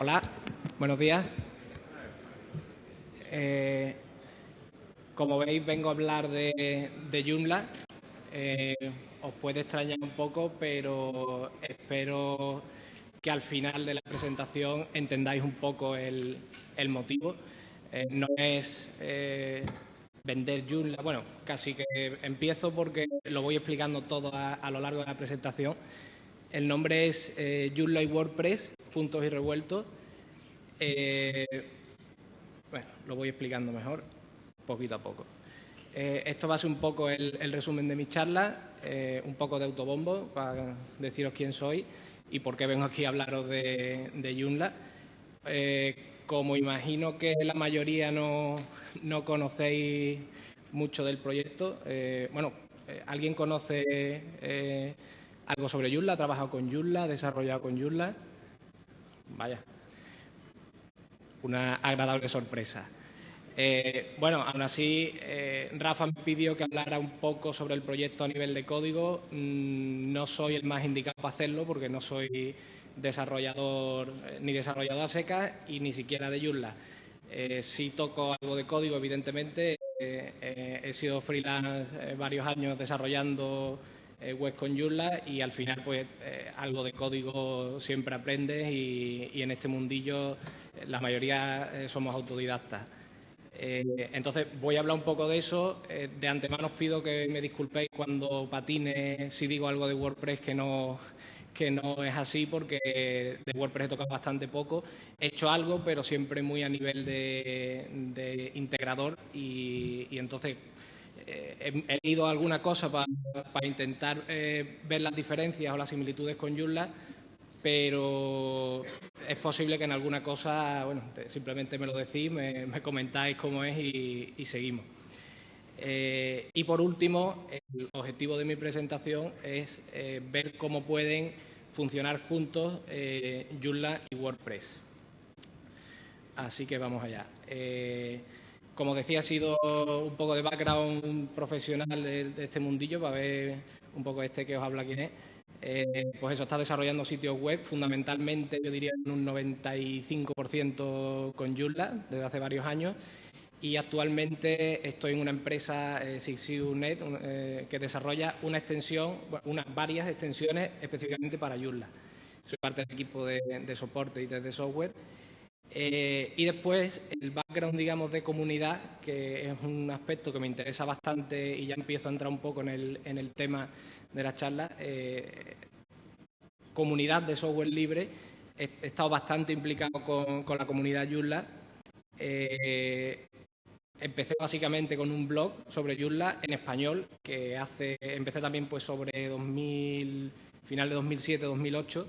Hola, buenos días. Eh, como veis, vengo a hablar de, de Joomla. Eh, os puede extrañar un poco, pero espero que al final de la presentación entendáis un poco el, motivo. Eh, no es vender Joomla, bueno, casi que empiezo porque lo voy explicando todo a, lo largo de la presentación. El nombre es Joomla y WordPress, puntos y revueltos. bueno, lo voy explicando mejor poquito a poco. Eh, esto va a ser un poco el, resumen de mi charla, eh, un poco de autobombo para deciros quién soy y por qué vengo aquí a hablaros de, de. Eh, como imagino que la mayoría no, no conocéis mucho del proyecto, bueno, ¿alguien conoce algo sobre Joomla? ¿Ha trabajado con Joomla? ¿Ha desarrollado con Joomla? Vaya, una agradable sorpresa. Eh, bueno, aún así, eh, Rafa me pidió que hablara un poco sobre el proyecto a nivel de código. Mm, no soy el más indicado para hacerlo porque no soy desarrollador eh, ni desarrollador a y ni siquiera de Joomla. sí toco algo de código, evidentemente. he sido freelance varios años desarrollando web con Joomla y al final, pues, algo de código siempre aprendes y, en este mundillo la mayoría somos autodidactas. Eh, entonces, voy a hablar un poco de eso. Eh, de antemano os pido que me disculpéis cuando patine si digo algo de WordPress que no, que no es así, porque de WordPress he tocado bastante poco. He hecho algo, pero siempre muy a nivel de, integrador y, entonces eh, he, leído alguna cosa para, intentar ver las diferencias o las similitudes con Joomla, pero es posible que en alguna cosa, bueno, simplemente me lo decís, me, comentáis cómo es y, seguimos. Eh, y por último, el objetivo de mi presentación es eh, ver cómo pueden funcionar juntos eh, Joomla y WordPress. Así que vamos allá. Como decía, ha sido un poco de background profesional de, de, este mundillo para ver un poco este que os habla quién es. Eh, pues eso, está desarrollando sitios web, fundamentalmente yo diría en un 95% con Joomla desde hace varios años y actualmente estoy en una empresa, eh, eh, que desarrolla una extensión, unas varias extensiones específicamente para Joomla. Soy parte del equipo de, soporte y de software. Eh, y después el background, digamos, de comunidad, que es un aspecto que me interesa bastante y ya empiezo a entrar un poco en el, en el tema de la charla, eh, comunidad de software libre. He, estado bastante implicado con, la comunidad Joomla. Eh, empecé básicamente con un blog sobre Joomla en español, que hace, empecé también pues sobre 2000, final de 2007-2008.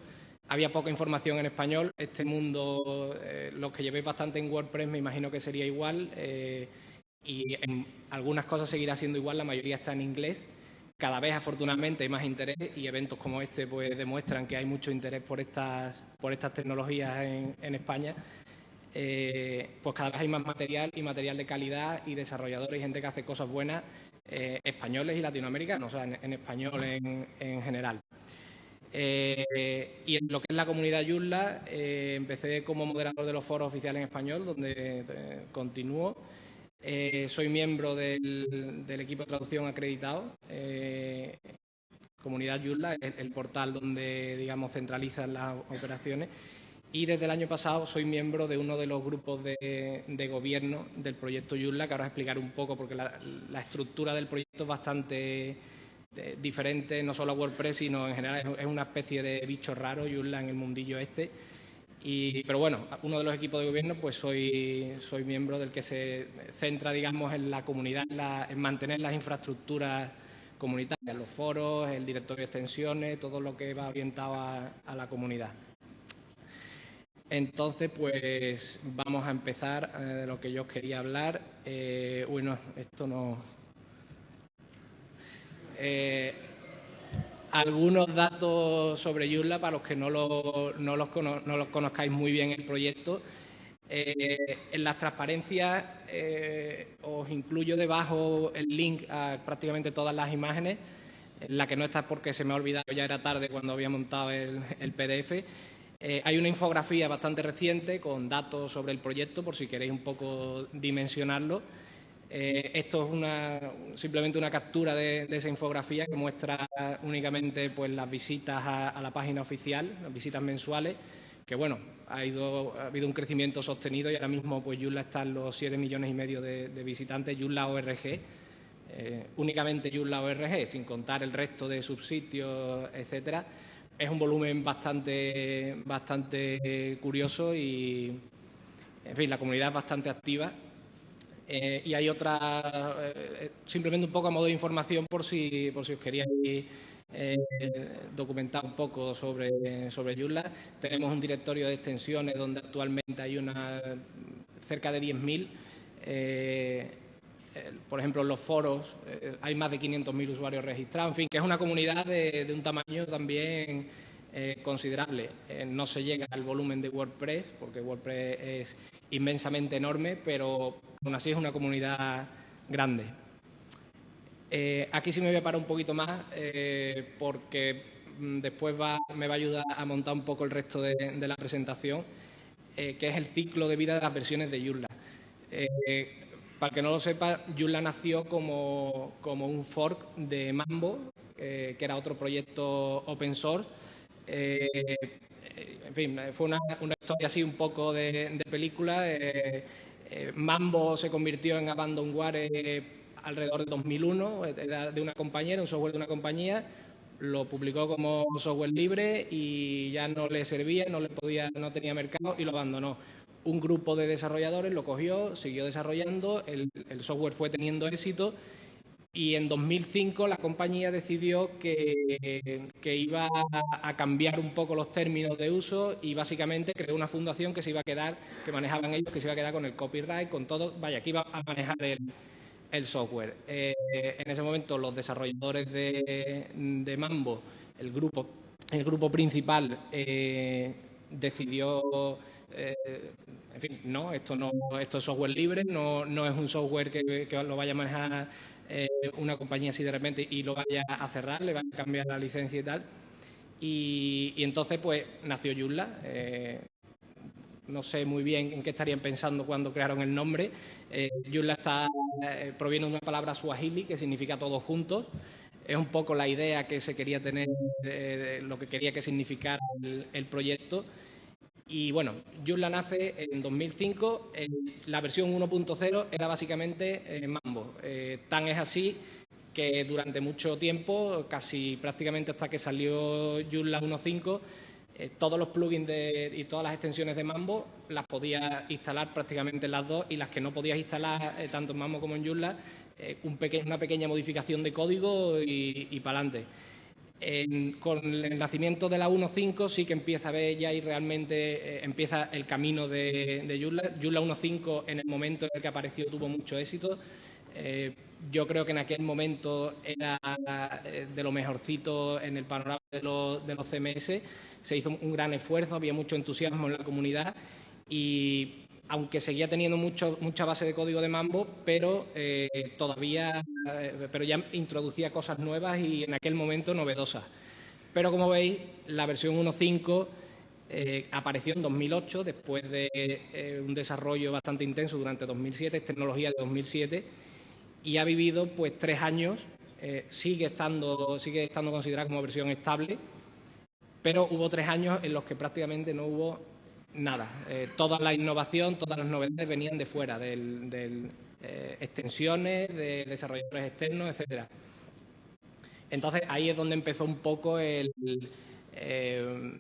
Había poca información en español. Este mundo, eh, los que llevéis bastante en WordPress, me imagino que sería igual. y en algunas cosas seguirá siendo igual, la mayoría está en inglés. Cada vez, afortunadamente, hay más interés y eventos como este pues, demuestran que hay mucho interés por estas, por estas tecnologías en, España. Eh, pues cada vez hay más material y material de calidad y desarrolladores y gente que hace cosas buenas, eh, españoles y latinoamericanos, o sea, en, español en, general. Eh, y en lo que es la comunidad Joomla, empecé como moderador de los foros oficiales en español, donde continúo. Eh, soy miembro del, equipo de traducción acreditado. Eh, Comunidad Joomla es el portal donde, digamos, centralizan las operaciones. Y desde el año pasado soy miembro de uno de los grupos de, gobierno del proyecto Joomla, que ahora explicaré un poco porque la, estructura del proyecto es bastante diferente, no solo a WordPress, sino en general es, una especie de bicho raro Joomla en el mundillo este pero bueno, uno de los equipos de gobierno, pues soy, soy miembro del que se centra, digamos, en la comunidad, en, mantener las infraestructuras comunitarias, los foros, el directorio de extensiones, todo lo que va orientado a, la comunidad. Entonces, pues vamos a empezar eh, de lo que yo quería hablar. Eh, uy, no, esto no. Eh, algunos datos sobre Joomla para los que no, los, conozcáis muy bien el proyecto. Eh, en las transparencias eh, os incluyo debajo el link a prácticamente todas las imágenes. La que no está porque se me ha olvidado, ya era tarde cuando había montado el, PDF. Hay una infografía bastante reciente con datos sobre el proyecto, por si queréis un poco dimensionarlo. Eh, esto es simplemente una captura de, esa infografía que muestra únicamente pues, las visitas a, la página oficial, las visitas mensuales, que bueno, ha, habido un crecimiento sostenido y ahora mismo pues Yula está en los 7 millones y medio de, visitantes, Yula ORG, eh, únicamente Yula ORG, sin contar el resto de subsitios, etcétera, es un volumen bastante, bastante curioso y, en fin, la comunidad es bastante activa. Eh, y hay otra, eh, simplemente un poco a modo de información por si, por si os queríais eh, documentar un poco sobre, sobre Joomla. Tenemos un directorio de extensiones donde actualmente hay una cerca de 10.000. por ejemplo, en los foros hay más de 500.000 usuarios registrados. En fin, que es una comunidad de, un tamaño también considerable. no se llega al volumen de WordPress, porque WordPress es inmensamente enorme, pero aún así es una comunidad grande. Eh, aquí sí me voy a parar un poquito más eh, porque mm, después me va a ayudar a montar un poco el resto de, la presentación, eh, que es el ciclo de vida de las versiones de Joomla. para que no lo sepa, Joomla nació como, un fork de Mambo, que era otro proyecto open source, en fin, fue una, historia así un poco de, película. Eh, eh, Mambo se convirtió en Abandonware alrededor de 2001, era de una compañera, un software de una compañía, lo publicó como software libre y ya no le servía, no le podía, no tenía mercado y lo abandonó. Un grupo de desarrolladores lo cogió, siguió desarrollando, el software fue teniendo éxito y en 2005 la compañía decidió que, iba a, cambiar un poco los términos de uso y básicamente creó una fundación que se iba a quedar, que manejaban ellos, que se iba a quedar con el copyright, con todo, vaya, que iba a manejar el, software. Eh, en ese momento los desarrolladores de, Mambo, el grupo, el grupo principal, eh, decidió eh, en fin, no, esto no, esto es software libre, no, no es un software que lo vaya a manejar eh, una compañía así de repente y lo vaya a cerrar, le van a cambiar la licencia y tal. Y, entonces, pues, nació Joomla. Eh, no sé muy bien en qué estarían pensando cuando crearon el nombre. Eh, está, eh, proviene de una palabra suahili que significa todos juntos. Es un poco la idea que se quería tener, lo que quería que significara el proyecto. Y bueno, Joomla nace en 2005, la versión 1.0 era básicamente eh, Mambo. Eh, tan es así que durante mucho tiempo, casi prácticamente hasta que salió Joomla 1.5, eh, todos los plugins y todas las extensiones de Mambo las podías instalar prácticamente en las dos y las que no podías instalar tanto en Mambo como en Joomla, una pequeña modificación de código y, y para adelante con el nacimiento de la 1.5 sí que empieza a ver ya y realmente eh, empieza el camino de, de Joomla. Joomla 1.5 en el momento en el que apareció tuvo mucho éxito. Eh, yo creo que en aquel momento era eh, de lo mejorcito en el panorama de los, de los CMS. Se hizo un gran esfuerzo, había mucho entusiasmo en la comunidad y aunque seguía teniendo mucho, mucha base de código de Mambo, pero eh, todavía, eh, pero ya introducía cosas nuevas y en aquel momento novedosas. Pero como veis, la versión 1.5 eh, apareció en 2008, después de un desarrollo bastante intenso durante 2007, es tecnología de 2007, y ha vivido pues tres años, sigue, estando, sigue estando considerada como versión estable, pero hubo tres años en los que prácticamente no hubo nada. Eh, toda la innovación, todas las novedades venían de fuera, de eh, extensiones, de desarrolladores externos, etcétera. Entonces ahí es donde empezó un poco el eh,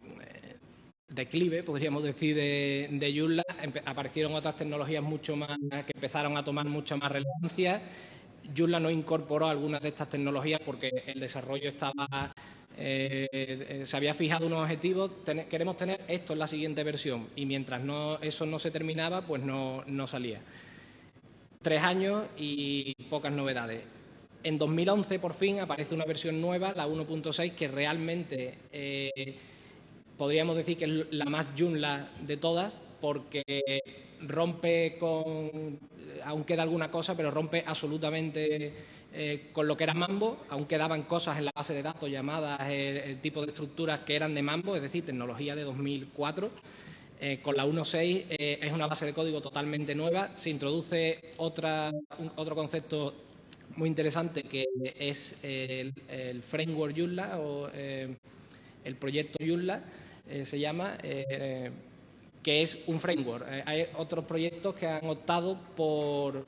declive, podríamos decir, de, de aparecieron otras tecnologías mucho más que empezaron a tomar mucha más relevancia. Joomla no incorporó algunas de estas tecnologías porque el desarrollo estaba eh, eh, se había fijado unos objetivos, queremos tener esto en la siguiente versión y mientras no, eso no se terminaba, pues no, salía. Tres años y pocas novedades. En 2011 por fin aparece una versión nueva, la 1.6, que realmente eh, podríamos decir que es la más Joomla de todas porque rompe con, aún queda alguna cosa, pero rompe absolutamente eh, con lo que era Mambo, aún quedaban cosas en la base de datos llamadas el, tipo de estructuras que eran de Mambo, es decir, tecnología de 2004. Eh, con la 1.6 eh, es una base de código totalmente nueva. Se introduce otra, otro concepto muy interesante que es el, framework Joomla o el proyecto Joomla se llama, que es un framework. hay otros proyectos que han optado por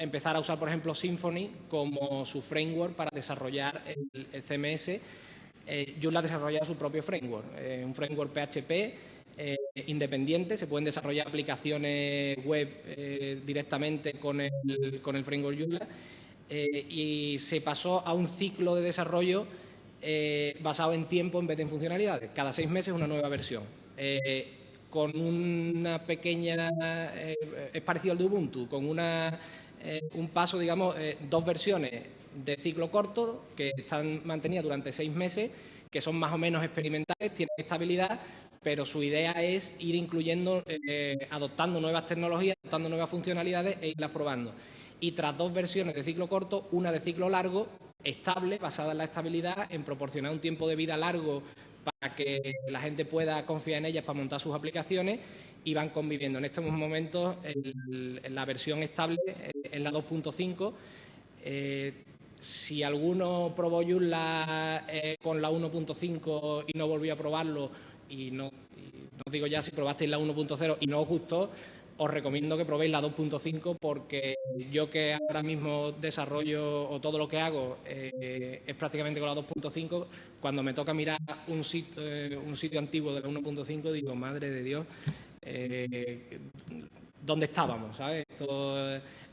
empezar a usar, por ejemplo, Symfony como su framework para desarrollar el, CMS. Eh, Joomla ha desarrollado su propio framework, eh, un framework PHP eh, independiente. Se pueden desarrollar aplicaciones web eh, directamente con el, con el framework Joomla. y se pasó a un ciclo de desarrollo basado en tiempo en vez de en funcionalidades. Cada seis meses una nueva versión con una pequeña, es parecido al de Ubuntu, con una eh, un paso, digamos, eh, dos versiones de ciclo corto que están mantenidas durante seis meses, que son más o menos experimentales, tienen estabilidad, pero su idea es ir incluyendo, eh, adoptando nuevas tecnologías, adoptando nuevas funcionalidades e irlas probando. Y tras dos versiones de ciclo corto, una de ciclo largo, estable, basada en la estabilidad, en proporcionar un tiempo de vida largo para que la gente pueda confiar en ellas para montar sus aplicaciones y van conviviendo. En estos momentos, en la versión estable es la 2.5. Eh, si alguno probó eh, con la 1.5 y no volvió a probarlo, y no, no digo ya si probasteis la 1.0 y no os gustó, os recomiendo que probéis la 2.5 porque yo que ahora mismo desarrollo o todo lo que hago eh, es prácticamente con la 2.5, cuando me toca mirar un sitio, un sitio antiguo de la 1.5 digo, madre de Dios, eh, dónde estábamos, ¿sabes? Esto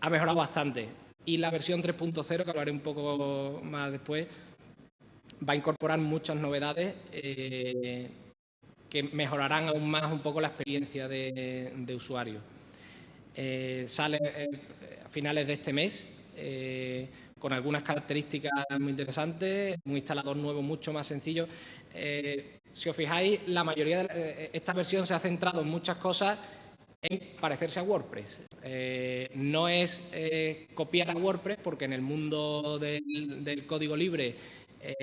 ha mejorado bastante. Y la versión 3.0, que hablaré un poco más después, va a incorporar muchas novedades eh, que mejorarán aún más un poco la experiencia de, usuario. Eh, sale a finales de este mes con algunas características muy interesantes, un instalador nuevo mucho más sencillo. Si os fijáis, la mayoría de eh, esta versión se ha centrado en muchas cosas en parecerse a WordPress. Eh, no es eh, copiar a WordPress, porque en el mundo del, código libre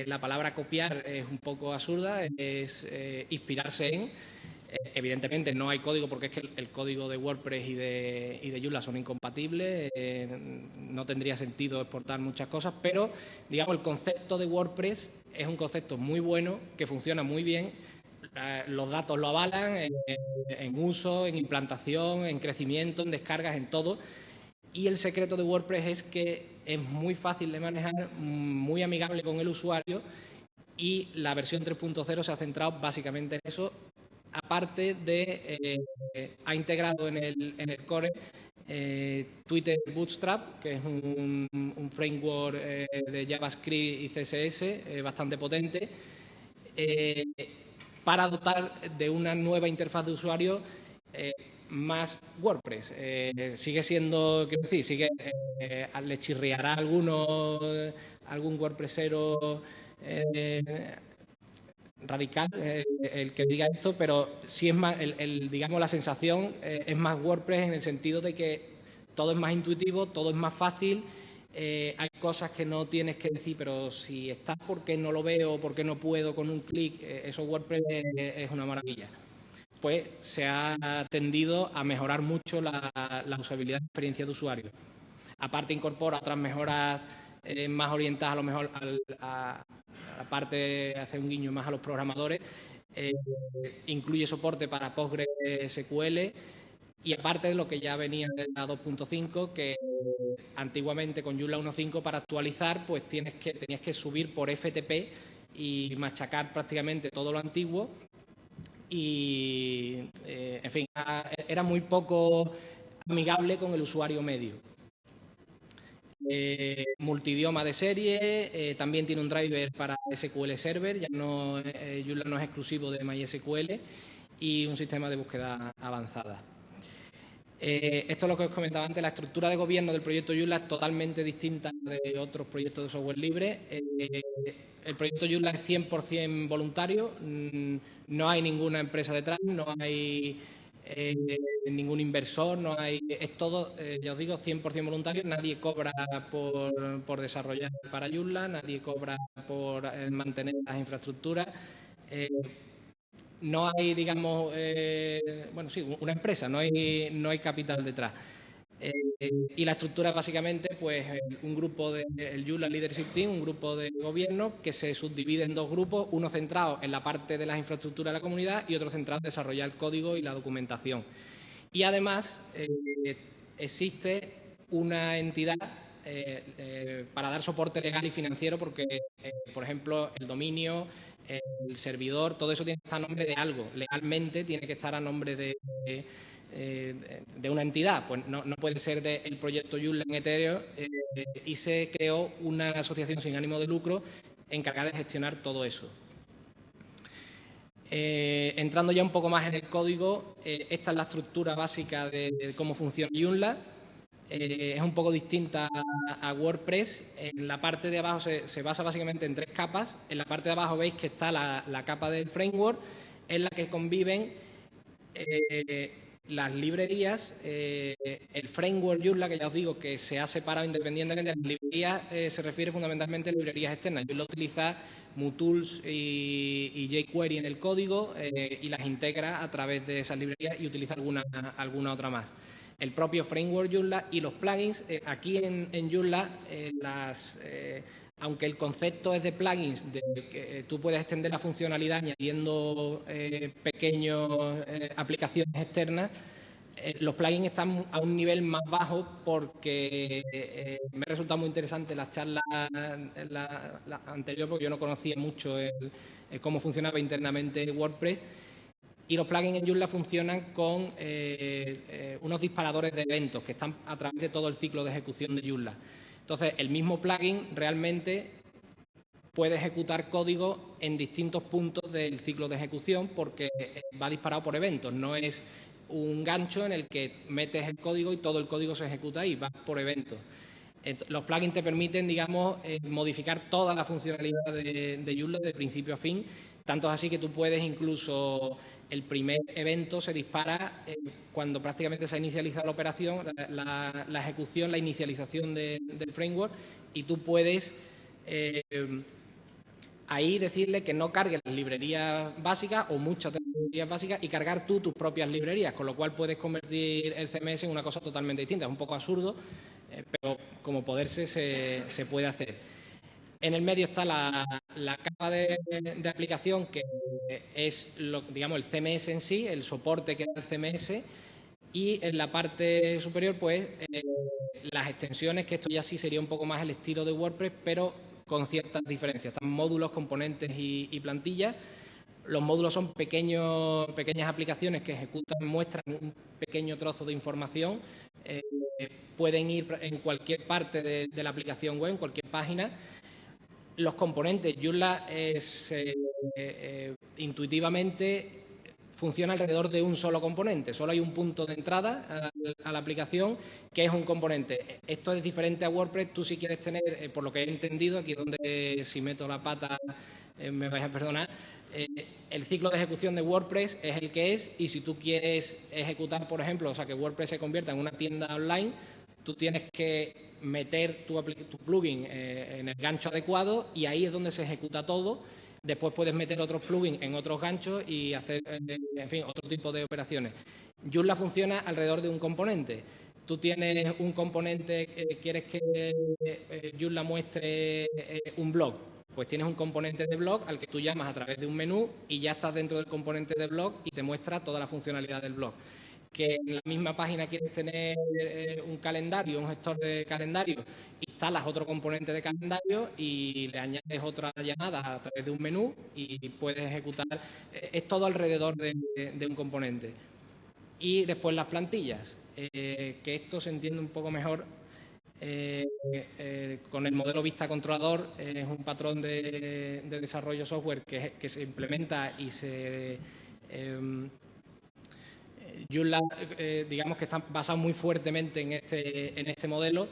la palabra copiar es un poco absurda, es inspirarse en. Evidentemente no hay código porque es que el, código de WordPress y de, y de Joomla son incompatibles, no tendría sentido exportar muchas cosas, pero digamos el concepto de WordPress es un concepto muy bueno, que funciona muy bien. Eh, los datos lo avalan en, uso, en implantación, en crecimiento, en descargas, en todo. Y el secreto de WordPress es que es muy fácil de manejar, muy amigable con el usuario y la versión 3.0 se ha centrado básicamente en eso. Aparte de, eh, ha integrado en el, en el core eh, Twitter Bootstrap, que es un, framework eh, de JavaScript y CSS bastante potente, para dotar de una nueva interfaz de usuario más WordPress. sigue siendo, quiero decir, sigue, le chirriará a alguno, algún WordPressero radical el que diga esto, pero sí es más, el, digamos, la sensación es más WordPress en el sentido de que todo es más intuitivo, todo es más fácil. Eh, hay cosas que no tienes que decir, pero si estás porque no lo veo, porque no puedo con un clic, eh, eso WordPress es, una maravilla. Pues se ha tendido a mejorar mucho la, usabilidad de experiencia de usuario. Aparte incorpora otras mejoras eh, más orientadas a lo mejor a, la parte de hacer un guiño más a los programadores. incluye soporte para PostgreSQL y aparte de lo que ya venía de la 2.5, que antiguamente con Joomla 1.5 para actualizar, pues tienes que, tenías que subir por FTP y machacar prácticamente todo lo antiguo. Y, eh, en fin, era muy poco amigable con el usuario medio. Eh, multidioma de serie, eh, también tiene un driver para SQL Server, ya no, Joomla no es exclusivo de MySQL y un sistema de búsqueda avanzada. Eh, esto es lo que os comentaba antes, la estructura de gobierno del proyecto Joomla es totalmente distinta de otros proyectos de software libre. Eh, el proyecto Joomla es 100% voluntario, mm, no hay ninguna empresa detrás, no hay eh, ningún inversor, no hay, es todo, eh, ya os digo, 100% voluntario, nadie cobra por, desarrollar para Joomla, nadie cobra por eh, mantener las infraestructuras. no hay, digamos, bueno, sí, una empresa, no hay, no hay capital detrás. y la estructura es básicamente pues, un grupo del de, Joomla Leadership Team, un grupo de gobierno que se subdivide en dos grupos, uno centrado en la parte de las infraestructuras de la comunidad y otro centrado en desarrollar el código y la documentación. Y además eh, existe una entidad eh, eh, para dar soporte legal y financiero porque, por ejemplo, el dominio, el servidor, todo eso tiene que estar a nombre de algo. Legalmente tiene que estar a nombre de, de una entidad. Pues no, puede ser del proyecto Joomla en Ethereum y se creó una asociación sin ánimo de lucro encargada de gestionar todo eso. Eh, entrando ya un poco más en el código, eh, esta es la estructura básica de, cómo funciona Joomla. Eh, es un poco distinta a, WordPress. En la parte de abajo se, basa básicamente en tres capas. En la parte de abajo veis que está la, capa del framework, en la que conviven las librerías, el framework Joomla, que ya os digo que se ha separado independientemente de las librerías, se refiere fundamentalmente a librerías externas. Joomla utiliza MuTools y, jQuery en el código eh, y las integra a través de esas librerías y utiliza alguna, alguna otra más. El propio framework Joomla y los plugins, eh, aquí en, en Joomla, eh, las, aunque el concepto es de plugins, de que tú puedes extender la funcionalidad añadiendo pequeñas aplicaciones externas, eh, los plugins están a un nivel más bajo porque eh, me resulta muy interesante la charla la, anterior porque yo no conocía mucho cómo funcionaba internamente WordPress y los plugins en Joomla funcionan con eh, unos disparadores de eventos que están a través de todo el ciclo de ejecución de Joomla. Entonces, el mismo plugin realmente puede ejecutar código en distintos puntos del ciclo de ejecución porque va disparado por eventos, no es un gancho en el que metes el código y todo el código se ejecuta ahí, va por evento. Los plugins te permiten, digamos, eh, modificar toda la funcionalidad de, de Joomla de principio a fin, tanto es así que tú puedes incluso, el primer evento se dispara eh, cuando prácticamente se ha inicializado la operación, la, ejecución, la inicialización del framework, y tú puedes eh, ahí decirle que no cargue las librerías básicas o muchas de las librerías básicas y cargar tú tus propias librerías, con lo cual puedes convertir el CMS en una cosa totalmente distinta. Es un poco absurdo, eh, pero como poderse se, puede hacer. En el medio está la, capa de, aplicación, que es lo, digamos, el CMS en sí, el soporte que da el CMS, y en la parte superior, pues, eh, las extensiones, que esto ya sí sería un poco más el estilo de WordPress, pero con ciertas diferencias. Están módulos, componentes y, plantillas. Los módulos son pequeños, pequeñas aplicaciones que ejecutan, muestran un pequeño trozo de información. Eh, pueden ir en cualquier parte de, la aplicación web, en cualquier página. Los componentes, Joomla es eh, eh, intuitivamente funciona alrededor de un solo componente. Solo hay un punto de entrada a, la aplicación que es un componente. Esto es diferente a WordPress. Tú si quieres tener, eh, por lo que he entendido, aquí donde si meto la pata me vais a perdonar, el ciclo de ejecución de WordPress es el que es y si tú quieres ejecutar, por ejemplo, o sea, que WordPress se convierta en una tienda online, tú tienes que meter tu, tu plugin en el gancho adecuado y ahí es donde se ejecuta todo Después puedes meter otros plugins en otros ganchos y hacer, eh, en fin, otro tipo de operaciones. Joomla funciona alrededor de un componente. Tú tienes un componente, eh, quieres que eh, Joomla muestre un blog, pues tienes un componente de blog al que tú llamas a través de un menú y ya estás dentro del componente de blog y te muestra toda la funcionalidad del blog que en la misma página quieres tener eh, un calendario, un gestor de calendario, instalas otro componente de calendario y le añades otra llamada a través de un menú y puedes ejecutar. Eh, es todo alrededor de, un componente. Y después las plantillas, eh, que esto se entiende un poco mejor con el modelo vista controlador, es un patrón de, desarrollo software que, se implementa y se em, Joomla, eh, digamos que está basado muy fuertemente en este, en este modelo.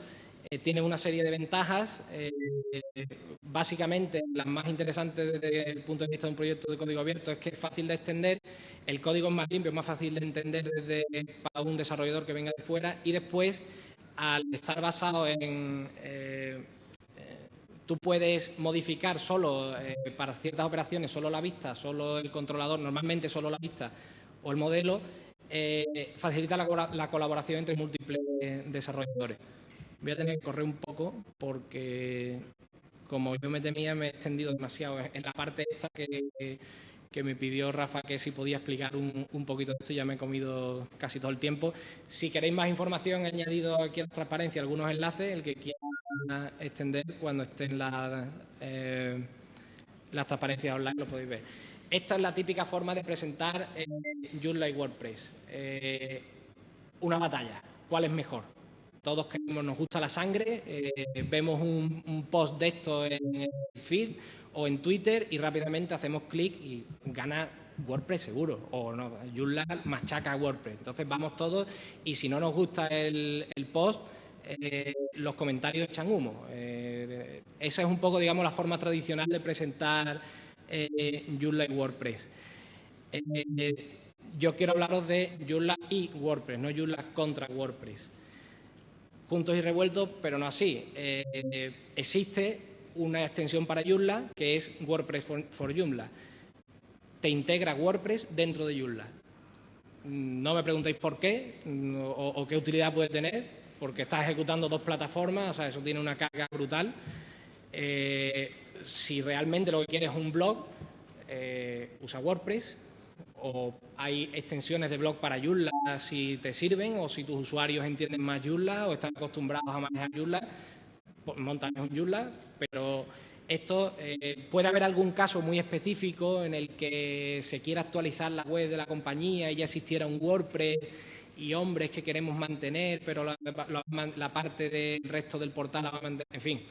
Eh, tiene una serie de ventajas. Eh, básicamente, las más interesantes desde el punto de vista de un proyecto de código abierto es que es fácil de extender, el código es más limpio, es más fácil de entender desde, para un desarrollador que venga de fuera y después, al estar basado en... Eh, tú puedes modificar solo para ciertas operaciones solo la vista, solo el controlador, normalmente solo la vista o el modelo, facilita la, colaboración entre múltiples desarrolladores. Voy a tener que correr un poco porque, como yo me temía, me he extendido demasiado en la parte esta que, me pidió Rafa que si podía explicar un, poquito de esto, ya me he comido casi todo el tiempo. Si queréis más información, he añadido aquí en la transparencia algunos enlaces, el que quiera extender cuando estén las, eh, las transparencias online lo podéis ver. Esta es la típica forma de presentar eh, Joomla y WordPress. Eh, una batalla. ¿Cuál es mejor? Todos queremos, nos gusta la sangre, eh, vemos un, post de esto en el feed o en Twitter y rápidamente hacemos clic y gana WordPress seguro, o no, Joomla machaca WordPress. Entonces vamos todos y si no nos gusta el, post, los comentarios echan humo. Esa es un poco, digamos, la forma tradicional de presentar eh, Joomla y WordPress. yo quiero hablaros de Joomla y WordPress, no Joomla contra WordPress juntos y revueltos, pero no así. Eh, existe una extensión para Joomla que es WordPress for, Joomla. Te integra WordPress dentro de Joomla. No me preguntéis por qué o, qué utilidad puede tener, porque está ejecutando dos plataformas, o sea, eso tiene una carga brutal. Eh, si realmente lo que quieres es un blog, eh, usa WordPress, o hay extensiones de blog para Joomla si te sirven o si tus usuarios entienden más Joomla o están acostumbrados a manejar Joomla, pues montan un Joomla, pero esto eh, puede haber algún caso muy específico en el que se quiera actualizar la web de la compañía y ya existiera un WordPress y hombres que queremos mantener, pero la, parte del resto del portal la va a mantener. En fin,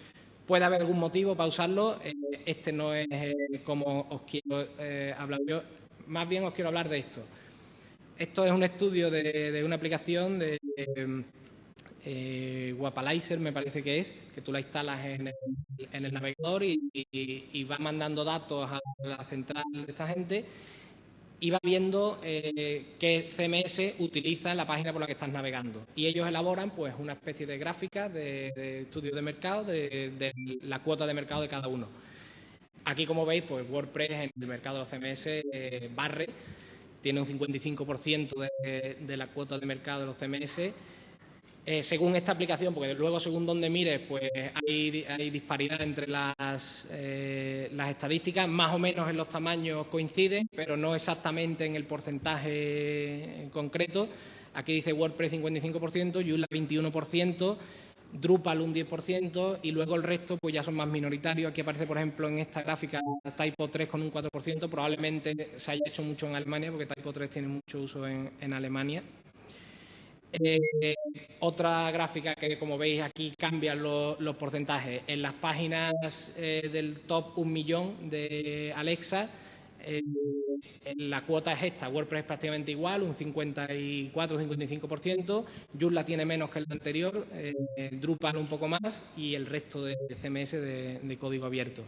puede haber algún motivo para usarlo. Eh, este no es eh, como os quiero hablar yo más bien os quiero hablar de esto. Esto es un estudio de, una aplicación de eh, Guapalizer, me parece que es, que tú la instalas en el, navegador y, va mandando datos a la central de esta gente y va viendo eh, qué CMS utiliza la página por la que estás navegando. Y ellos elaboran pues una especie de gráfica de, estudio de mercado, de, la cuota de mercado de cada uno. Aquí, como veis, pues WordPress en el mercado de los CMS eh, barre, tiene un 55% de, la cuota de mercado de los CMS. Eh, según esta aplicación, porque luego según donde mires, pues hay, hay disparidad entre las, eh, las estadísticas, más o menos en los tamaños coinciden, pero no exactamente en el porcentaje en concreto. Aquí dice WordPress 55%, Joomla 21%, Drupal un 10% y luego el resto pues ya son más minoritarios. Aquí aparece, por ejemplo, en esta gráfica Typo 3 con un 4%. Probablemente se haya hecho mucho en Alemania porque Typo 3 tiene mucho uso en, Alemania. Eh, otra gráfica que, como veis, aquí cambian los porcentajes. En las páginas eh, del top un millón de Alexa, la cuota es esta, WordPress es prácticamente igual, un 54-55%, Joomla tiene menos que el anterior, eh, Drupal un poco más y el resto de CMS de, código abierto.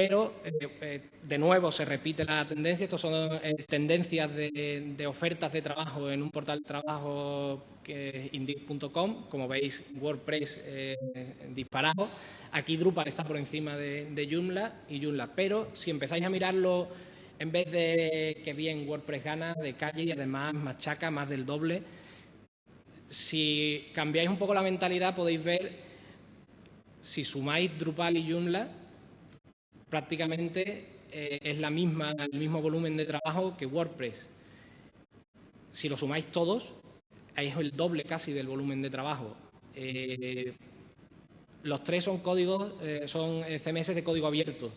Pero, eh, eh, de nuevo, se repite la tendencia. Estas son tendencias de, ofertas de trabajo en un portal de trabajo que es Indeed.com. Como veis, WordPress disparado. Aquí Drupal está por encima de, Joomla y Joomla, pero si empezáis a mirarlo en vez de que bien WordPress gana de calle y además machaca más del doble, si cambiáis un poco la mentalidad podéis ver, si sumáis Drupal y Joomla, prácticamente eh, es la misma, el mismo volumen de trabajo que WordPress. Si lo sumáis todos, es el doble casi del volumen de trabajo. Eh, los tres son códigos, eh, son CMS de código abierto.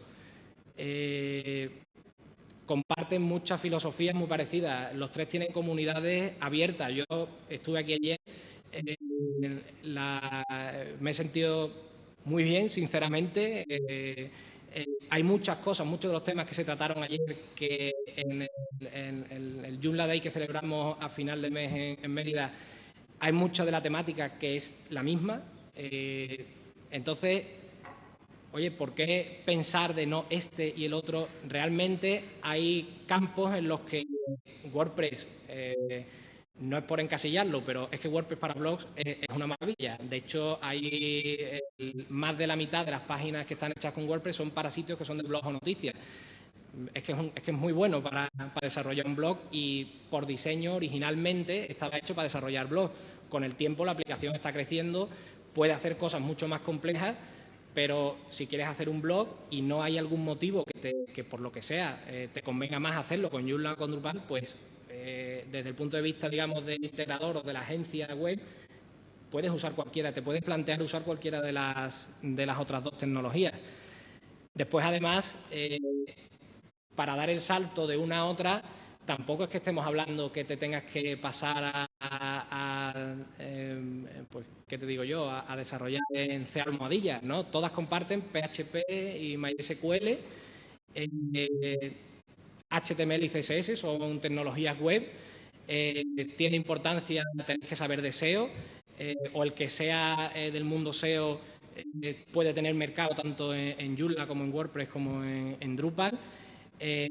Comparten muchas filosofías muy parecidas. Los tres tienen comunidades abiertas. Yo estuve aquí ayer, me he sentido muy bien, sinceramente. Hay muchas cosas, muchos de los temas que se trataron ayer que en el, el, Joomla Day que celebramos a final de mes en, Mérida, hay mucha de la temática que es la misma Entonces, oye, ¿por qué pensar de no este y el otro? Realmente hay campos en los que WordPress, eh, no es por encasillarlo, pero es que WordPress para blogs es, una maravilla. De hecho, hay eh, más de la mitad de las páginas que están hechas con WordPress son para sitios que son de blogs o noticias. Es que es, es, que es muy bueno para, desarrollar un blog y por diseño originalmente estaba hecho para desarrollar blogs. Con el tiempo la aplicación está creciendo, puede hacer cosas mucho más complejas pero si quieres hacer un blog y no hay algún motivo que, por lo que sea eh, te convenga más hacerlo con Joomla o con Drupal, pues eh, desde el punto de vista, digamos, del integrador o de la agencia web, puedes usar cualquiera, te puedes plantear usar cualquiera de las, de las otras dos tecnologías. Después, además, eh, para dar el salto de una a otra, tampoco es que estemos hablando que te tengas que pasar a, em, pues, ¿qué te digo yo?, a, desarrollar en C almohadilla, ¿no? Todas comparten PHP y MySQL. HTML y CSS son tecnologías web. Eh, tiene importancia tener que saber de SEO, eh, o el que sea eh, del mundo SEO puede tener mercado tanto en, en Joomla como en WordPress como en Drupal. Eh,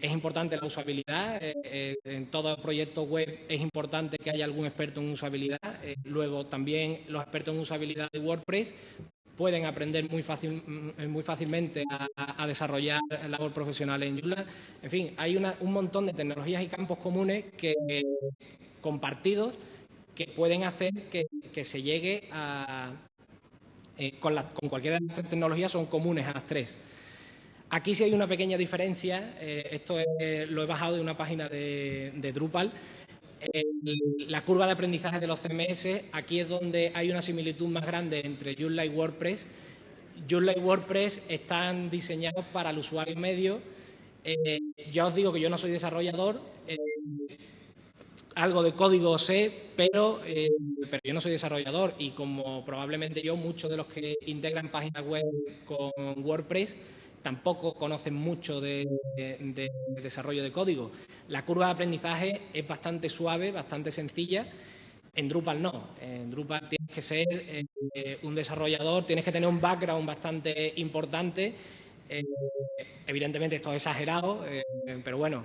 es importante la usabilidad. En todo proyecto web es importante que haya algún experto en usabilidad. luego, también los expertos en usabilidad de WordPress pueden aprender muy, fácil, mm, muy fácilmente a, desarrollar labor profesional en Joomla. En fin, hay un montón de tecnologías y campos comunes que, compartidos que pueden hacer que, se llegue a... con, con cualquiera de estas tecnologías son comunes a las tres. Aquí sí hay una pequeña diferencia. Eh, esto lo he bajado de una página de, Drupal. La curva de aprendizaje de los CMS, aquí es donde hay una similitud más grande entre Joomla y WordPress. Joomla y WordPress están diseñados para el usuario medio. Eh, ya os digo que yo no soy desarrollador, eh, algo de código sé, pero, pero yo no soy desarrollador y como probablemente yo, muchos de los que integran páginas web con WordPress, tampoco conocen mucho de, desarrollo de código. La curva de aprendizaje es bastante suave, bastante sencilla. En Drupal no. En Drupal tienes que ser eh, un desarrollador, tienes que tener un background bastante importante. Eh, evidentemente esto es exagerado, eh, pero bueno,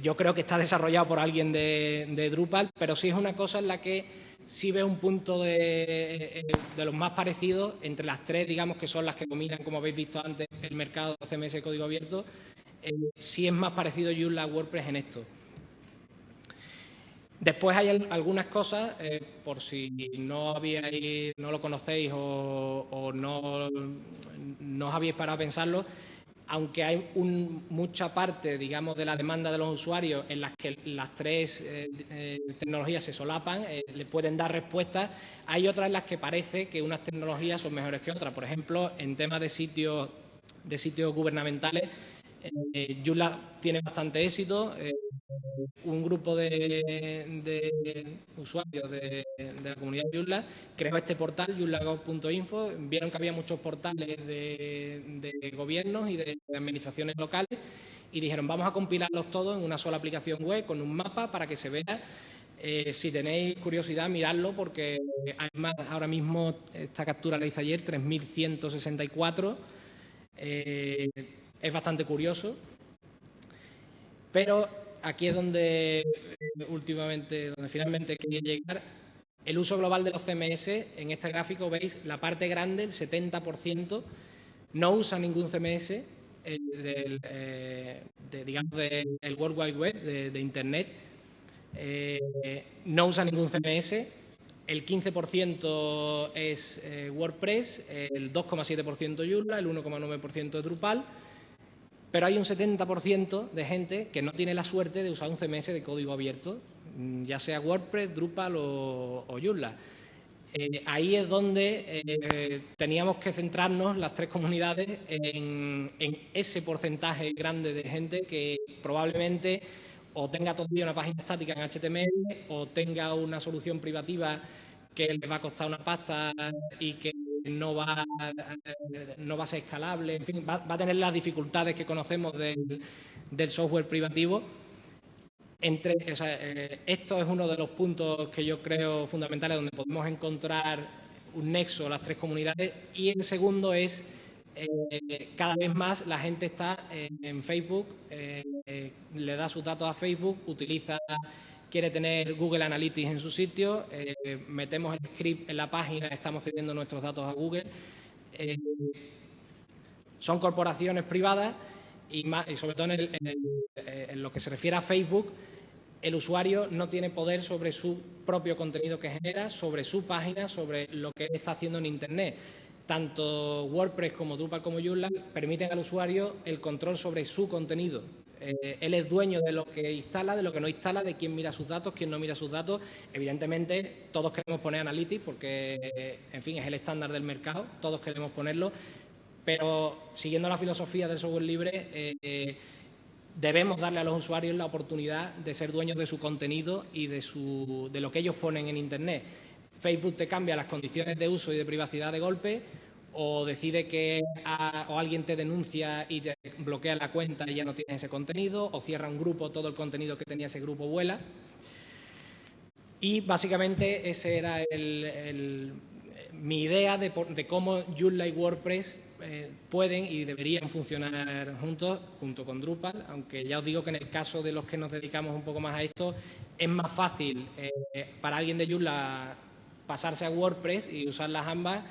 yo creo que está desarrollado por alguien de, de Drupal, pero sí es una cosa en la que sí veo un punto de, los más parecidos entre las tres, digamos, que son las que dominan, como habéis visto antes, el mercado CMS de código abierto. Eh, sí es más parecido Joomla a WordPress en esto. Después hay algunas cosas, eh, por si no habíais, no lo conocéis o, no, no os habéis parado a pensarlo, aunque hay mucha parte, digamos, de la demanda de los usuarios en las que las tres eh, eh, tecnologías se solapan, le pueden dar respuestas, hay otras en las que parece que unas tecnologías son mejores que otras. Por ejemplo, en temas de sitios, de sitios gubernamentales, eh, tiene bastante éxito. Eh, un grupo de, usuarios de, la comunidad de Joomla creó este portal, joomla.info. Vieron que había muchos portales de, gobiernos y de administraciones locales y dijeron vamos a compilarlos todos en una sola aplicación web con un mapa para que se vea eh, si tenéis curiosidad, miradlo porque además ahora mismo esta captura la hice ayer, 3164. Eh, es bastante curioso, pero aquí es donde eh, últimamente, donde finalmente quería llegar. El uso global de los CMS, en este gráfico veis la parte grande, el 70%, no usa ningún CMS eh, del, de, digamos, del World Wide Web, de, Internet, no usa ningún CMS, el 15% es WordPress, el 2,7% Joomla, el 1,9% Drupal, pero hay un 70% de gente que no tiene la suerte de usar un CMS de código abierto, mm, ya sea WordPress, Drupal o, Joomla. Eh, ahí es donde eh, teníamos que centrarnos las tres comunidades en, ese porcentaje grande de gente que probablemente o tenga todavía una página estática en HTML o tenga una solución privativa que le va a costar una pasta y que no va, no va a ser escalable, en fin, va, a tener las dificultades que conocemos del, software privativo. Entre, eh, esto es uno de los puntos que yo creo fundamentales donde podemos encontrar un nexo las tres comunidades. Y el segundo es eh, cada vez más la gente está en Facebook, eh, le da sus datos a Facebook, utiliza, quiere tener Google Analytics en su sitio, eh, metemos el script en la página, estamos cediendo nuestros datos a Google. son corporaciones privadas y, sobre todo en, lo que se refiere a Facebook, el usuario no tiene poder sobre su propio contenido que genera, sobre su página, sobre lo que está haciendo en Internet tanto WordPress como Drupal como Joomla permiten al usuario el control sobre su contenido. Eh, él es dueño de lo que instala, de lo que no instala, de quién mira sus datos, quién no mira sus datos. Evidentemente, todos queremos poner Analytics porque, en fin, es el estándar del mercado, todos queremos ponerlo, pero siguiendo la filosofía del software libre, eh, debemos darle a los usuarios la oportunidad de ser dueños de su contenido y de, su, de lo que ellos ponen en Internet. Facebook te cambia las condiciones de uso y de privacidad de golpe o decide que o alguien te denuncia y te bloquea la cuenta y ya no tienes ese contenido o cierra un grupo, todo el contenido que tenía ese grupo vuela. Y básicamente ese era mi idea de, cómo Joomla y WordPress eh, pueden y deberían funcionar juntos, junto con Drupal, aunque ya os digo que en el caso de los que nos dedicamos un poco más a esto, es más fácil eh, para alguien de Joomla pasarse a WordPress y usar las ambas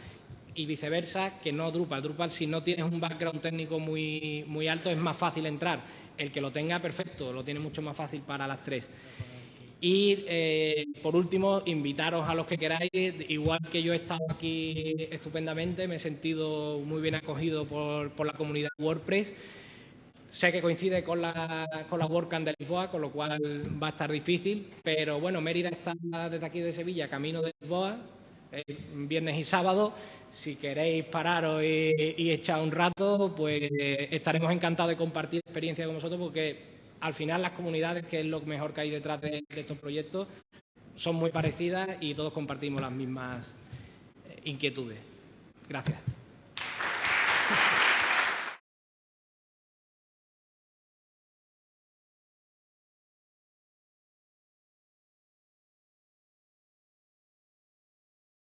y viceversa que no Drupal. Drupal, si no tienes un background técnico muy, muy alto, es más fácil entrar. El que lo tenga, perfecto, lo tiene mucho más fácil para las tres. Y eh, por último, invitaros a los que queráis, igual que yo he estado aquí estupendamente, me he sentido muy bien acogido por, por la comunidad WordPress. Sé que coincide con la, con la de Lisboa, con lo cual va a estar difícil, pero bueno, Mérida está desde aquí de Sevilla, camino de Lisboa, eh, viernes y sábado. Si queréis pararos y, echar un rato, pues estaremos encantados de compartir experiencia con vosotros, porque al final las comunidades, que es lo mejor que hay detrás de, estos proyectos, son muy parecidas y todos compartimos las mismas eh, inquietudes. Gracias.